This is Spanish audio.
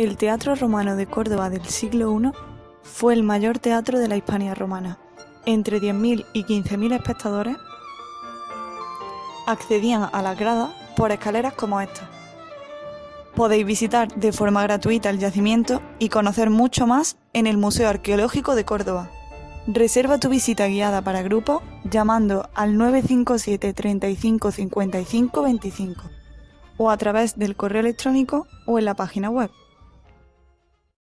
El Teatro Romano de Córdoba del siglo I fue el mayor teatro de la Hispania romana. Entre 10.000 y 15.000 espectadores accedían a las gradas por escaleras como esta. Podéis visitar de forma gratuita el yacimiento y conocer mucho más en el Museo Arqueológico de Córdoba. Reserva tu visita guiada para grupos llamando al 957 35 55 25 o a través del correo electrónico o en la página web.